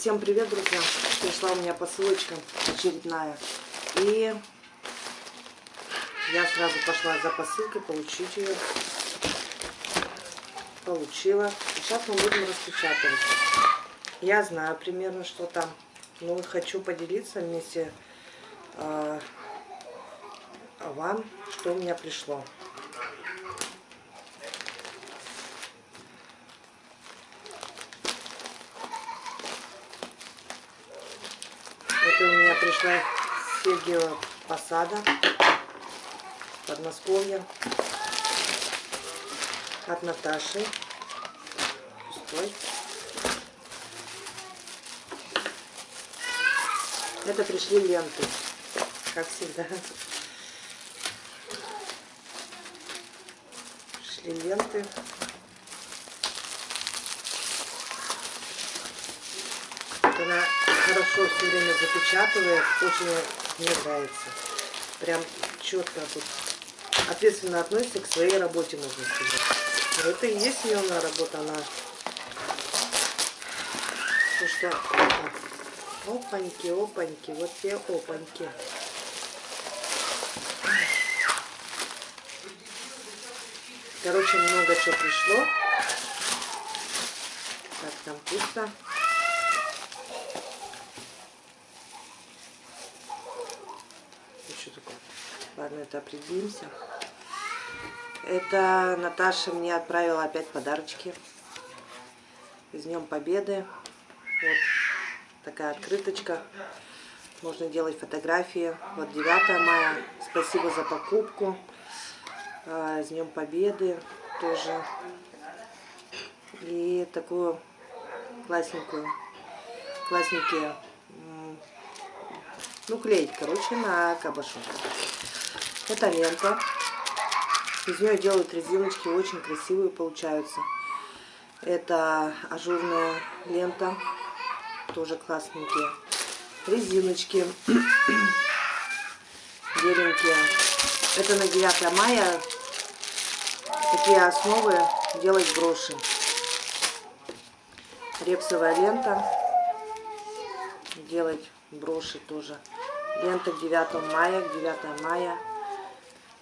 Всем привет, друзья! Пришла у меня посылочка очередная. И я сразу пошла за посылкой получить ее. Получила. Сейчас мы будем распечатывать. Я знаю примерно, что там. Но хочу поделиться вместе э, вам, что у меня пришло. Это меня пришла Сергиева посада, Подмосковье, от Наташи. Пустой. Это пришли ленты, как всегда. Пришли ленты. Она хорошо все время запечатывает, очень мне нравится. Прям четко тут ответственно относится к своей работе, можно сказать. Это и есть ее работа, она... Потому что... Опаньки, опаньки, вот те опаньки. Короче, много чего пришло. Так, там пусто. Ладно, это определимся. Это Наташа мне отправила опять подарочки. С Днем Победы. Вот такая открыточка. Можно делать фотографии. Вот 9 мая. Спасибо за покупку. А, с Днем Победы тоже. И такую классненькую, классненькие, ну, клеить, короче, на кабашу. Это лента. Из нее делают резиночки, очень красивые получаются. Это ажурная лента, тоже классненькие. Резиночки беленькие. Это на 9 мая такие основы делать броши. Репсовая лента. Делать броши тоже. Лента к 9 мая, к 9 мая.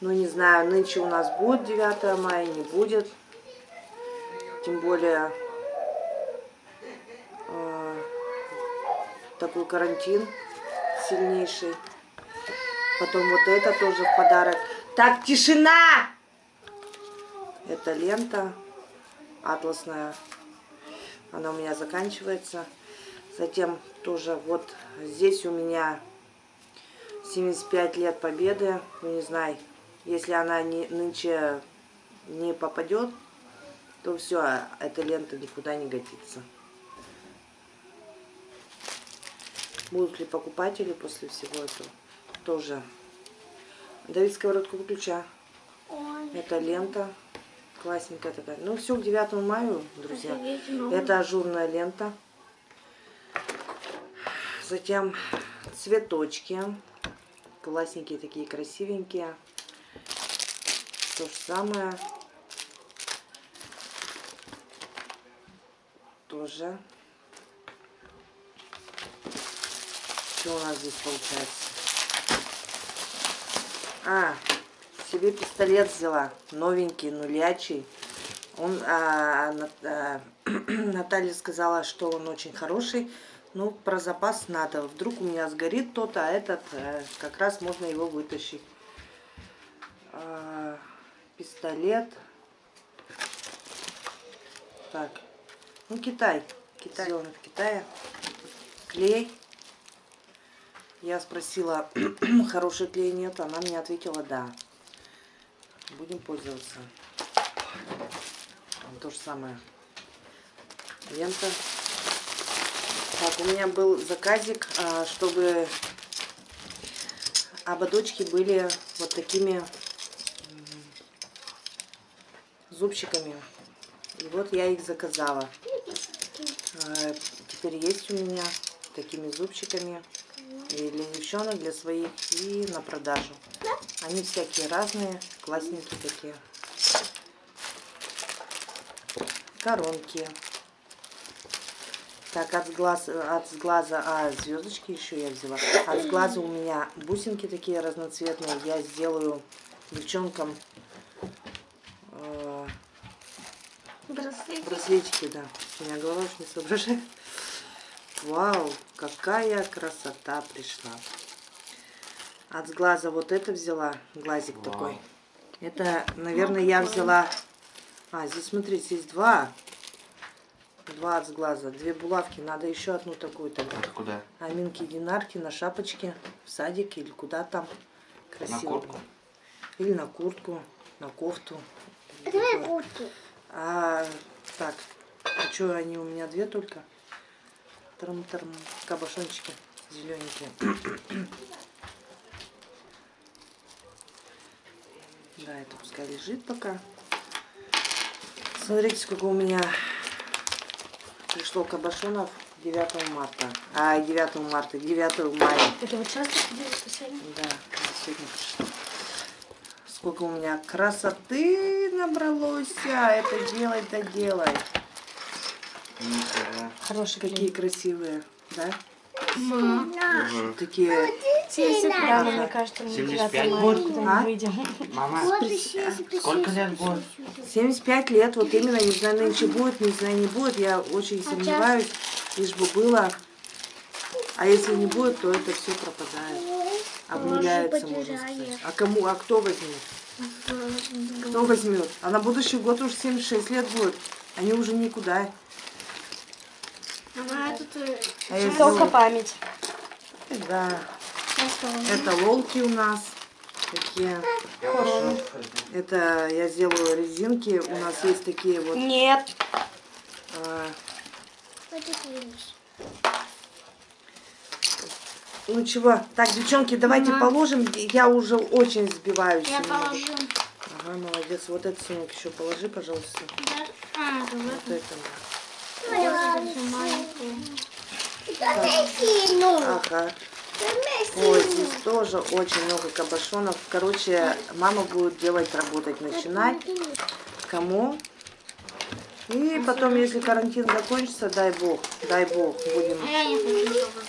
Ну, не знаю, нынче у нас будет 9 мая, не будет. Тем более э, такой карантин сильнейший. Потом вот это тоже в подарок. Так, тишина! Это лента атласная. Она у меня заканчивается. Затем тоже вот здесь у меня 75 лет победы. Ну, не знаю, если она не, нынче не попадет, то все, эта лента никуда не годится. Будут ли покупатели после всего этого? Тоже. Давид сковородку выключа. Это лента. Классненькая такая. Ну, все к 9 мая, друзья. Это ажурная лента. Затем цветочки. Классненькие такие, красивенькие. То же самое. Тоже. Что у нас здесь получается? А, себе пистолет взяла. Новенький, нулячий. Он, а, а, Наталья сказала, что он очень хороший. Ну, про запас надо. Вдруг у меня сгорит тот, а этот а, как раз можно его вытащить. А, пистолет. Так, ну Китай. Китай, сделано в Китае. Клей. Я спросила, хороший клей нет, она мне ответила, да. Будем пользоваться. То же самое. Лента. Так, у меня был заказик, а, чтобы ободочки были вот такими зубчиками. И вот я их заказала. А, теперь есть у меня такими зубчиками. И для девчонок, для своих, и на продажу. Они всякие разные, классненькие такие. Коронки. Так, от глаз, от глаза, а звездочки еще я взяла. От глаза у меня бусинки такие разноцветные. Я сделаю девчонкам э, Браслет. браслетики, да. У меня голова уж не соображает. Вау, какая красота пришла. От глаза вот это взяла, глазик Вау. такой. Это, наверное, я взяла... А, здесь, смотрите, здесь два. Два от глаза, две булавки. Надо еще одну такую тогда. Это куда? Аминки Динарки на шапочке, в садике или куда там. На Красиво. куртку? Или на куртку, на кофту. Давай куртку. А, так, а что, они у меня две только? Трам-трам, кабошончики зелененькие. Да, это пускай лежит пока. Смотрите, сколько у меня пришло кабошонов 9 марта. А, 9 марта, 9 мая. Это вот часто писали? Да, сегодня пришло. Сколько у меня красоты набралось. А, это делай, да делай. Хороший Какие красивые, да? Мгм. Такие. 75, мне кажется, на 75 9 мая будет? куда А? мы выйдем. Мама, сколько лет будет? 75 лет, вот именно, не знаю, нынче будет, не знаю, не будет. Я очень сомневаюсь, лишь бы было. А если не будет, то это все пропадает. Обнуляется, можно сказать. А кому, а кто возьмет? Кто возьмет? А на будущий год уже 76 лет будет. Они уже никуда. Ага, тут э, А только память. Да. Это лолки у нас. Такие. Хорошо. Это я сделаю резинки. У нас есть такие вот. Нет. а, Ну чего? Так, девчонки, давайте Мама. положим. Я уже очень сбиваюсь. Я немного. положу. Ага, молодец. Вот этот сынок еще положи, пожалуйста. А, Вот давай. это. Ну, Ага. Ой, здесь тоже очень много кабошонов. Короче, мама будет делать, работать, начинать. Кому? И потом, если карантин закончится, дай бог, дай бог, будем. А я не хочу, чтобы.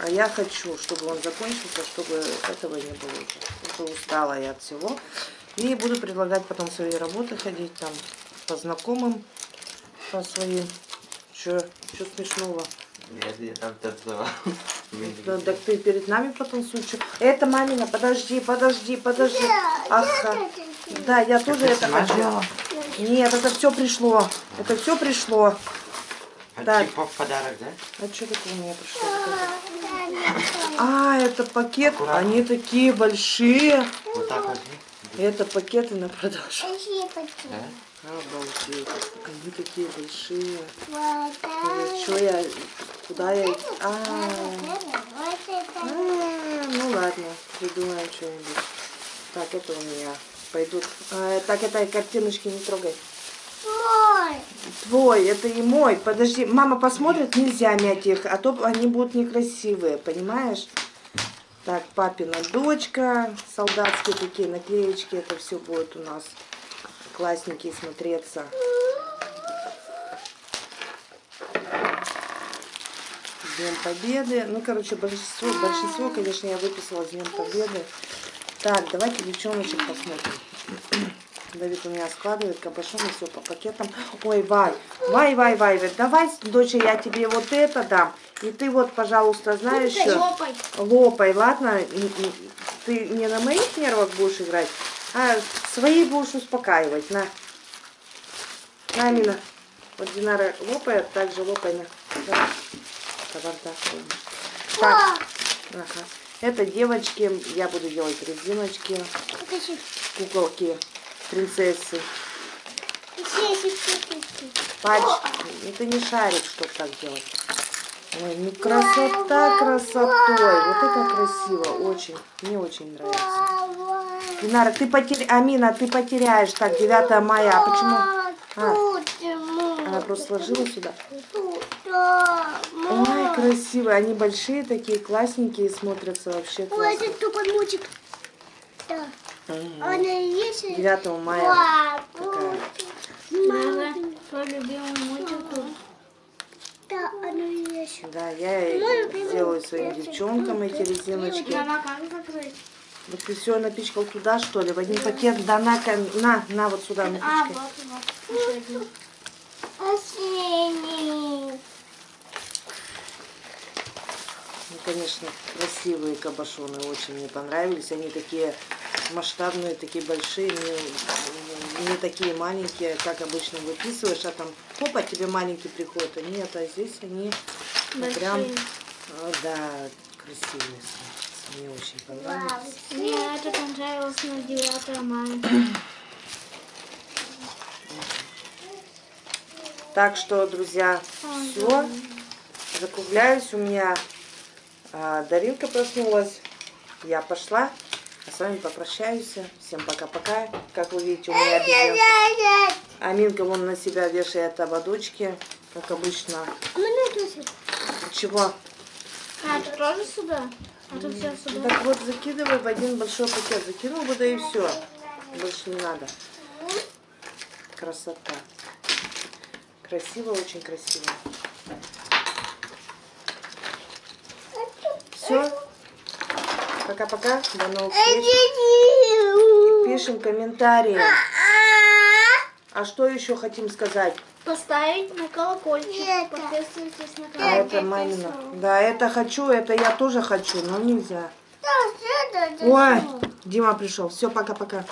А я хочу, чтобы он закончился, чтобы этого не было уже. Уже устала я от всего. И буду предлагать потом свои работы ходить там по знакомым, по своим. Че, что смешного? Нет, я там танцевал. Да, так ты перед нами потанцуй. чё? Это мамина, подожди, подожди, подожди. Ага. Да, я тоже это хочу. Смотрела? Нет, это все пришло. Это все пришло. А Так. типа в подарок, да? А что такое у меня пришло? Это? А, это пакет. Аккуратно. Они такие большие. Вот так вот. Это пакеты на продажу. Да? Обалдеть. Они такие большие. Что я... Куда я... их- А, а, ну ладно, придумаем что-нибудь. Так, это у меня пойдут. А, так, это картиночки не трогай. Твой, это и мой. Подожди, мама посмотрит, нельзя мять их, а то они будут некрасивые, понимаешь? Так, папина дочка, солдатские такие наклеечки, это все будет у нас классненькие смотреться. Днем Победы. Ну, короче, большинство, большинство, конечно, я выписала с Днем Победы. Так, давайте девчоночек посмотрим. Давид у меня складывает кабашоны, все по пакетам. Ой, Вай, Вай, Вай, Вай, Вай, давай, доча, я тебе вот это дам. И ты вот, пожалуйста, знаешь, Лопай. лопай, ладно? Ты не на моих нервах будешь играть, а свои будешь успокаивать. На. На, Амина. Вот Динара лопает, так же лопай на. Да. Так. Ага. Это девочки, я буду делать резиночки, куколки, принцессы. Пальчики. Это не шарик, чтобы так делать. Ой, ну красота красотой. Вот это красиво. Очень. Мне очень нравится. Динара, ты потеряешь. Амина, ты потеряешь. Так, 9 мая. А почему? А, она просто сложила сюда. Ой, красивые. Они большие такие, классненькие, смотрятся вообще Ой, классно. это тупой мультик. Да. Она есть? 9 мая. Такая. Мама, твой любимый мультик тут. Да, она Да, я и сделаю своим девчонкам эти резиночки. Мама, как закрыть? Вот ты все напичкал туда, что ли? В один пакет, да, на, на, на, вот сюда А, напичкай. Ну, конечно, красивые кабошоны очень мне понравились. Они такие масштабные, такие большие, не, не такие маленькие, как обычно выписываешь, а там хопа, тебе маленький приходит. А нет, а здесь они ну, прям, Большие. а, да, красивые. Мне очень понравились. Мне это понравилось на 9 мая. Так что, друзья, все. Закругляюсь. У меня а, Даринка проснулась. Я пошла. А с вами попрощаюсь. Всем пока-пока. Как вы видите, у меня обезьянка. Аминка вон на себя вешает ободочки, как обычно. Чего? А, ты тоже сюда? А ты все сюда? Так вот, закидывай в один большой пакет. Закинул бы, да и все. Больше не надо. Красота. Красиво, очень красиво. Все. Пока-пока. До новых встреч. Пишем комментарии. А что еще хотим сказать? Поставить на колокольчик. Подписывайтесь на А канал. это мамина. Да, это хочу, это я тоже хочу, но нельзя. Ой, Дима пришел. Все, пока-пока.